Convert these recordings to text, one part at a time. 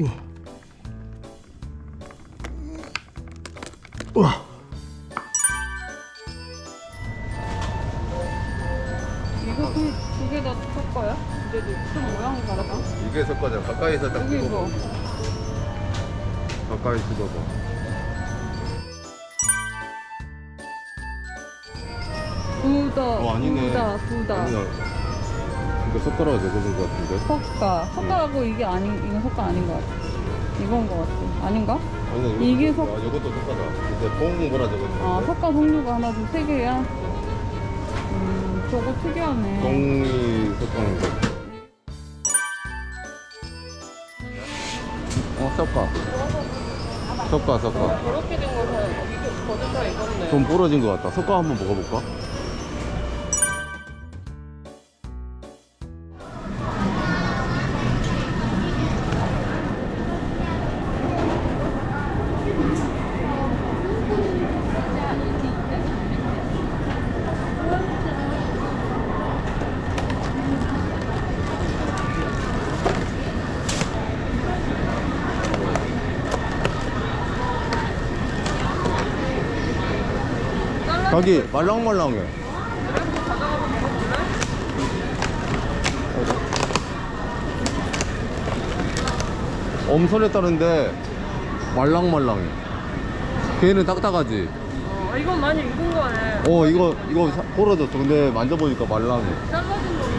우와. 우와. 이거 두개 다 섞어요? 근데 좀 모양이 다르다. 이게 섞어져. 가까이서 딱 여기. 이거. 가까이 찍어봐. 두다. 어, 아니네. 두다. 두다. 아니야. 이거 숟가락이 되는 것 같은데. 석가. 석가하고 이게 아닌 이건 석가 아닌 것 같아. 이건 것 같아. 아닌가? 이거 이게 석. 석- 아, 이것도. 이제 뽕 뭐라 적었는데. 아 석가 종류가 하나 둘 세 개야. 음 저거 특이하네. 똥이 섞어놓은 거. 어, 섞어. 섞어, 섞어. 저렇게 된 거는 이게 거짓말 익었네. 좀 부러진 것 같다. 섞어 한번 먹어볼까? 자기 말랑말랑해. 엄선했다는데 말랑말랑해. 걔는 딱딱하지. 어 이건 많이 익은 거네. 어 이거 이거 사- 부러졌어. 근데 만져보니까 말랑해. 잘라진 거.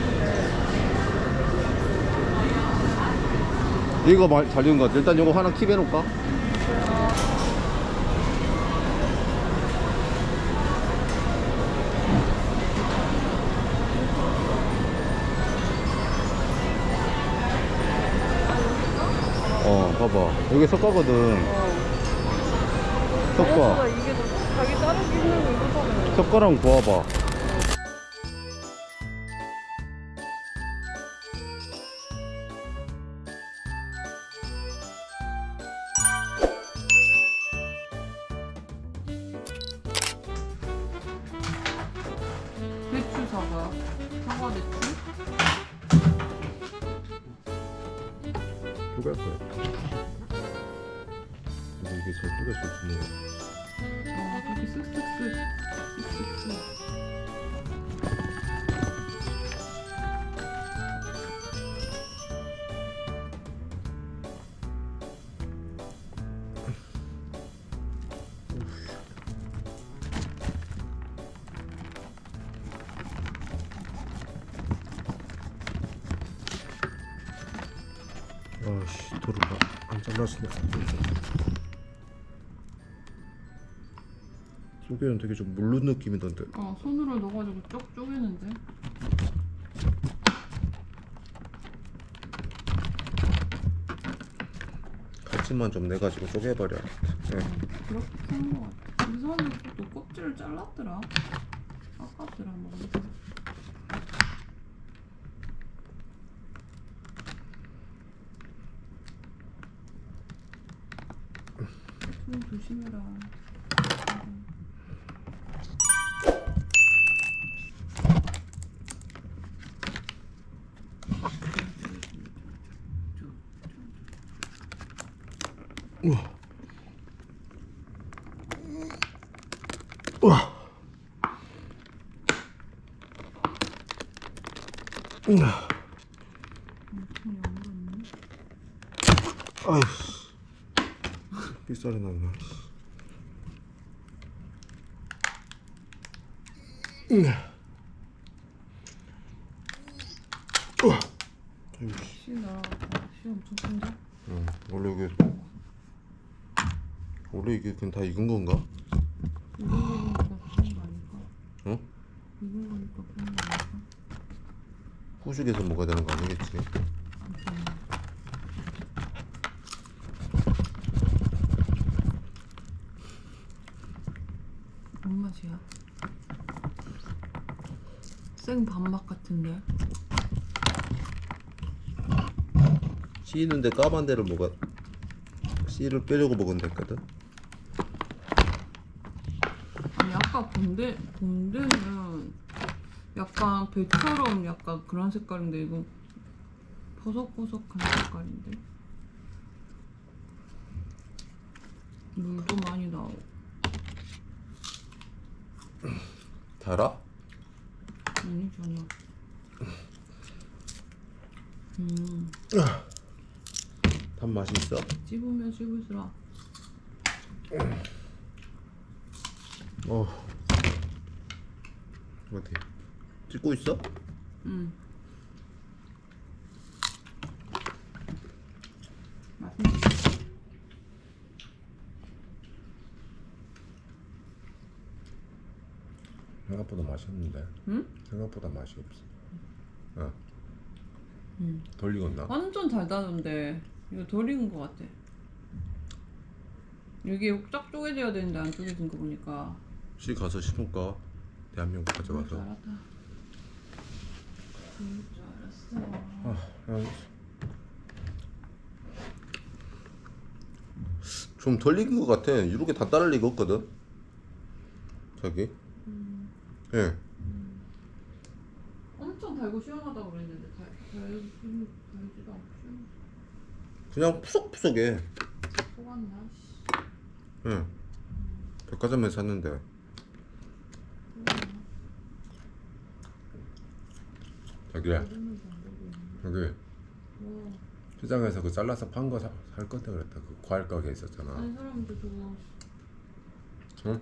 이거 말, 잘 익은 것 같아. 일단 이거 하나 킵 해놓을까? 봐봐. 여기 석가거든. 어. 석가. 사네. 석가랑 구워봐. 근데 이게 잘 쪼갤 수 있는 거아 저기 쓱쓱쓱. 쓱쓱쓱. 쪼개는 되게 좀 물른 느낌이던데. 어 손으로 넣어가지고 쪽 쪼개는데. 칼집만 좀 내가지고 쪼개버려. 네. 그렇게 하는 거 같아. 이 사람이 또 껍질을 잘랐더라. 아깝더라 뭐. 손 조심해라. 우와. 우와. 우와. 아휴. 빗살이 나네. 우와. 우와. 아이고, 씨. 씨 날아갔다. 씨 엄청 큰데? 응, 원래 이게 원래 이게 그냥 다 익은 건가? 어? 후식에서 먹어야 되는 거 아니겠지? 뭔 맛이야? 생 밥맛 같은데? 씻는데 까만 데를 먹어 씨를 빼려고 먹으면 됐거든. 본데 본데는 약간 배처럼 약간 그런 색깔인데 이건 버석버석한 색깔인데 물도 많이 나오고 달아? 아니 전혀 음 단맛이 있어? 씹으면 씹을수록 어. 어디? 찍고 있어? 음 맛있네 생각보다 맛있는데. 응? 생각보다 맛이 없어. 어. 음. 덜 익었나? 완전 달달한데 이거 덜 익은 것 같아 여기 쫙 쪼개져야 되는데 안 쪼개진 거 보니까 씨 가서 심을까? 대한민국 가져가서. 아, 그냥 좀덜 익은 것 같아. 이렇게 다 따를 리가 없거든. 저기. 예. 엄청 달고 시원하다고 그랬는데 달, 달, 달, 달지도 않고 시원 그냥 푸석푸석해. 속았나? 씨. 예. 백화점에 샀는데. 자기야, 있네 여기 와 시장에서 그 잘라서 판 거 살 건데 그랬다. 그 과일 가게 있었잖아. 아니 사람들 저거 응?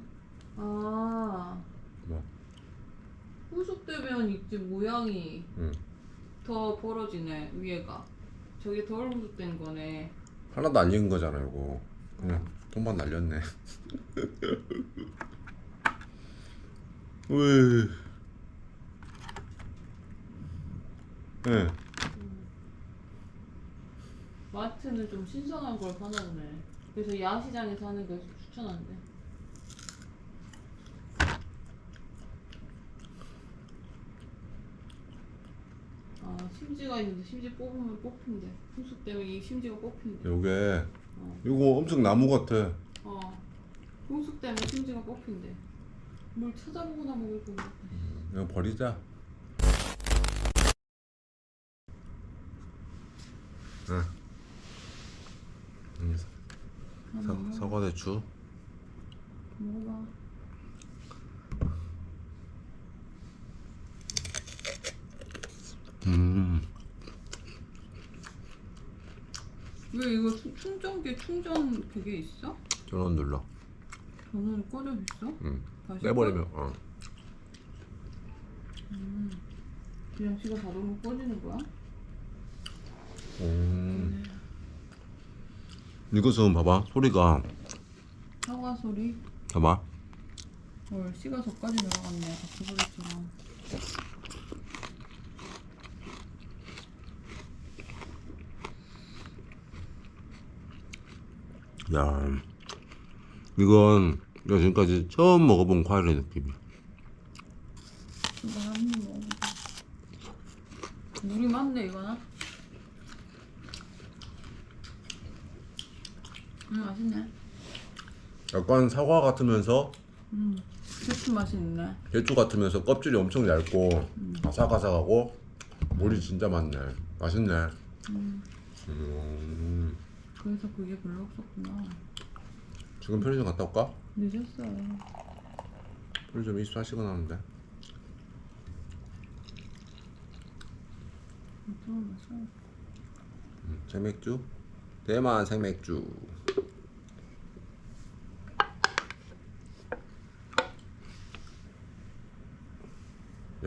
아 뭐? 후숙되면 이제 모양이 응. 더 벌어지네 위에가 저게 덜 후숙된 거네 하나도 안 익은 거잖아, 이거. 그냥 돈만 날렸네. 왜? 예. 마트는 좀 신선한 걸 파나 보네 그래서 야시장에서 하는 걸 추천한대 아 심지가 있는데 심지 뽑으면 뽑힌대 후숙되면 이 심지가 뽑힌대 요게 어. 이거 엄청 나무 같아. 어. 홍숙 때문에 심지가 뽑힌대. 뭘 찾아보거나 먹을 거 같아. 이거 버리자. 응. 음, 하나 사, 사과 대추. 먹어봐. 음. 왜 이거 충- 충전기 충전 그게 있어? 전원 눌러. 전원 꺼져 있어? 응. 다시 빼버리면 어. 꺼? 그냥 지가 자동으로 꺼지는 거야? 음. 이것은 봐봐 소리가 사과 소리. 봐봐. 헐 씨가 저까지 들어갔네. 바퀴 소리처럼. 야, 이건 내가 지금까지 처음 먹어본 과일의 느낌이야. 이거 한입 먹어보자. 물이 많네 이거는. 음 맛있네. 약간 사과 같으면서 음 대추 맛이 있네. 대추 같으면서 껍질이 엄청 얇고 아삭아삭하고 물이 진짜 많네. 맛있네. 음 음. 그래서 그게 별로 없었구나. 지금 편의점 갔다 올까? 늦었어요. 편의점 24시간 하는데. 좀 마셔. 음, 생맥주? 대만 생맥주.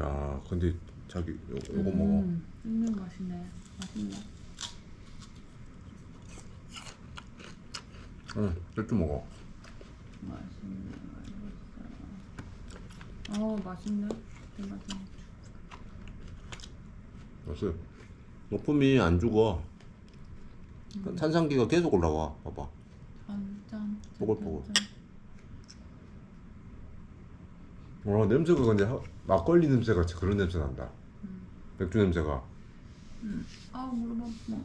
야, 근데 자기 요, 요거 먹어. 음, 씹는 맛이네. 맛있네. 응, 맥주 먹어. 맛있네. 맛있어. 어 맛있네. 대맛이. 맛있어. 높음이 안 죽어. 탄산기가 계속 올라와. 봐봐. 짠짠. 뽀글뽀글. 와, 냄새가 근데 하- 막걸리 냄새 같이 그런 냄새 난다. 맥주 냄새가. 아 무릎 아파.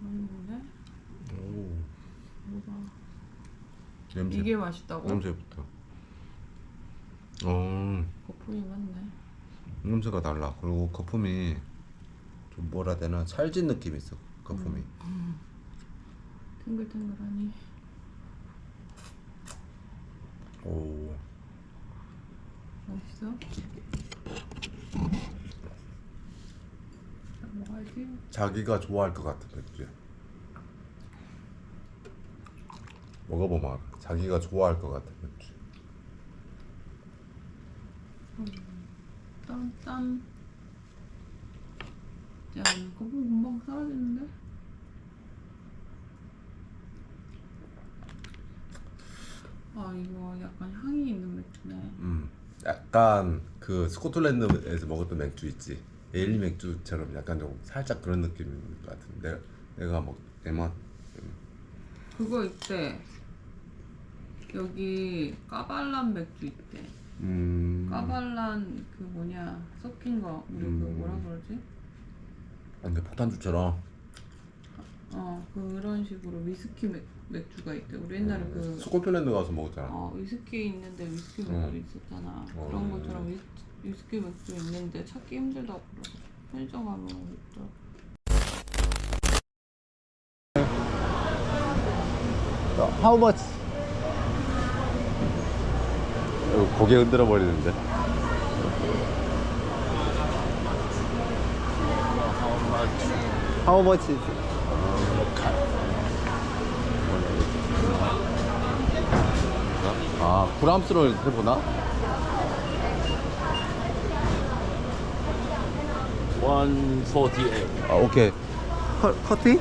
맛있는데? 오. 냄새. 이게 맛있다고? 냄새부터. 어, 거품이 많네. 냄새가 달라. 그리고 거품이 좀 뭐라 되나 찰진 느낌이 있어. 거품이. 탱글탱글하니. 오. 맛있어? 나 먹어야지. 자기가 좋아할 것 같은 맥주야. 먹어보면. 자기가 좋아할 것 같은 맥주. 땀땀. 야, 거품 금방 사라지는데? 아, 이거 약간 향이 있는 맥주네. 음, 약간 그 스코틀랜드에서 먹었던 맥주 있지. 에일리 맥주처럼 약간 좀 살짝 그런 느낌인 것 같은데 내가, 내가 먹 에만 그거 있대. 여기 까발란 맥주 있대. 음, 까발란 그 뭐냐 섞인 거 우리 그 음. 뭐라 그러지? 아, 근데 폭탄주처럼 어 그런 식으로 위스키 맥, 맥주가 있대. 우리 옛날에 음, 그 스코틀랜드 가서 먹었잖아. 어, 위스키 있는데 위스키 맥주 어. 있었잖아. 어, 그런 음. 것처럼 위, 위스키 맥주 있는데 찾기 힘들다고 그러고 편의점 가면 있더라고. How much? 고개 흔들어 버리는데. How much is 아, 구람수를 해보나? 148. 아, 오케이. 커, 커피?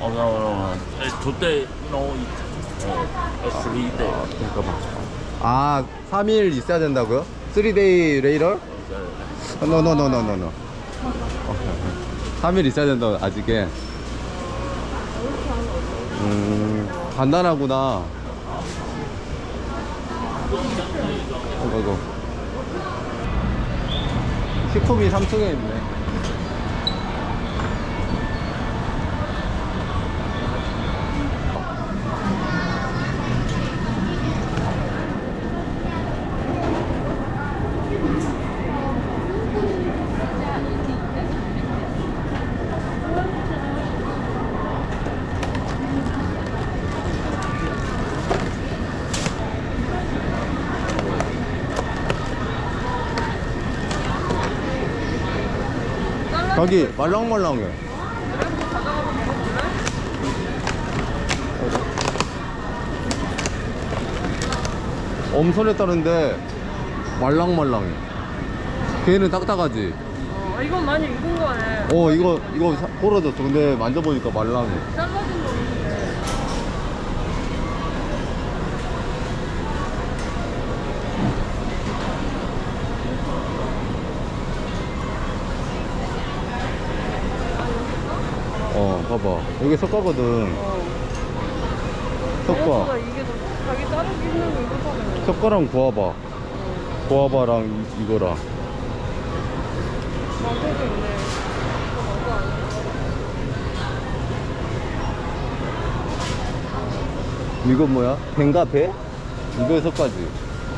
Oh, no, no, no. Uh, today, no, it, uh, uh, three day. 잠깐만. 아, 3일 있어야 된다고요? 3day later? Uh, no, no, no, no, no, no. 3일 있어야 된다, 아직에. 음, 간단하구나. 이거, 이거. 식품이 3층에 있네. 여기 말랑말랑해. 엄선에 따른데 말랑말랑해. 걔는 딱딱하지. 어, 이건 많이 익은 거네. 어 이거 이거 사- 부러졌어. 근데 만져보니까 말랑해. 잘라진 봐봐 여기 석가거든. 어. 석가. 생각보다 이게 더 자기 자르기 힘든 거 이거 사네. 석가랑 구아바. 구아바랑 이, 이거랑. 망고도 있네. 이거 망고 아니야? 이건 뭐야? 뱅가 배? 이거 석가지.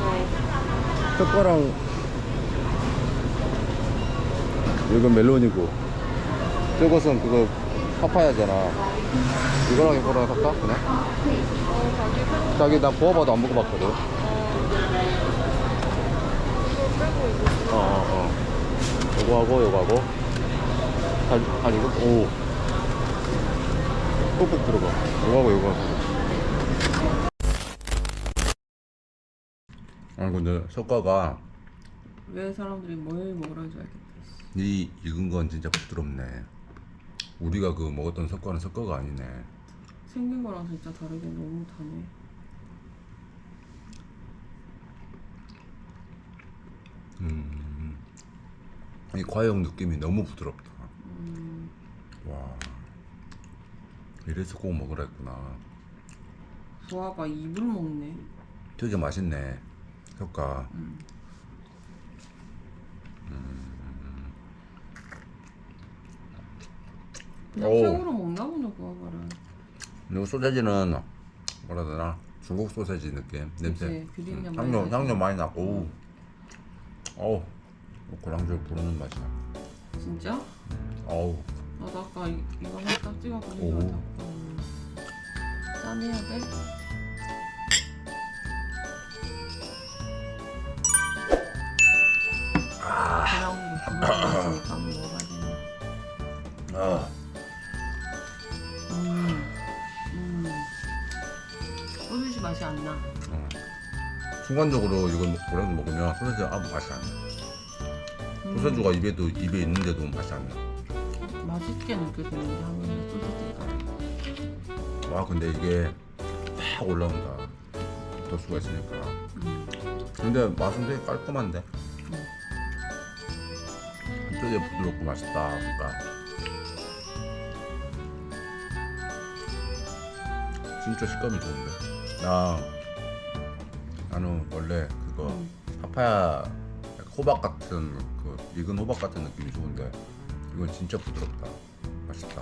어. 석가랑 이건 멜론이고 저것은 그거 파파야잖아. 이거랑 이거랑 섞까 그냥? 어, 자기 나 구워봐도 안 먹어봤거든. 이거. 어, 어, 어. 요거 하고, 요거 하고. 한, 한 이거? 오. 꾹꾹 들어가. 요거 하고, 요거 하고. 아, 근데 석가가 왜 사람들이 뭘 먹으라는 줄 알겠다. 이 익은 건 진짜 부드럽네. 우리가 그 먹었던 석가는 석가가 아니네. 생긴 거랑 진짜 다르게 너무 다네. 음. 이 과육 느낌이 너무 부드럽다. 음, 와. 이래서 꼭 먹으라 했구나. 소아가 입을 먹네. 되게 맛있네. 석가. 음. 그냥 오. 생으로 먹나 보네 구아바를. 그리고 소세지는 뭐라 해야 되나 중국 소세지 느낌 냄새. 비린내 음, 향료. 향료 많이 나고. 오. 어우. 고랑줄 부르는 맛이야. 진짜? 어우. 나도 아까 이, 이거만 딱 찍어서 오. 이거 음. 짠해야 돼? 순간적으로 이걸 고랑줄 먹으면 소세지 아무 맛이 안 나. 음, 소세지가 입에도 입에 있는데도 맛이 안 나. 맛있게 느껴지는데 하면 소시지가. 와 근데 이게 팍 올라온다. 도수가 있으니까. 음, 근데 맛은 되게 깔끔한데. 한쪽에 부드럽고 맛있다. 그러니까 진짜 식감이 좋은데. 나 나는 원래 그거 음. 파파야 호박 같은 그 익은 호박 같은 느낌이 좋은데 이건 진짜 부드럽다. 맛있다.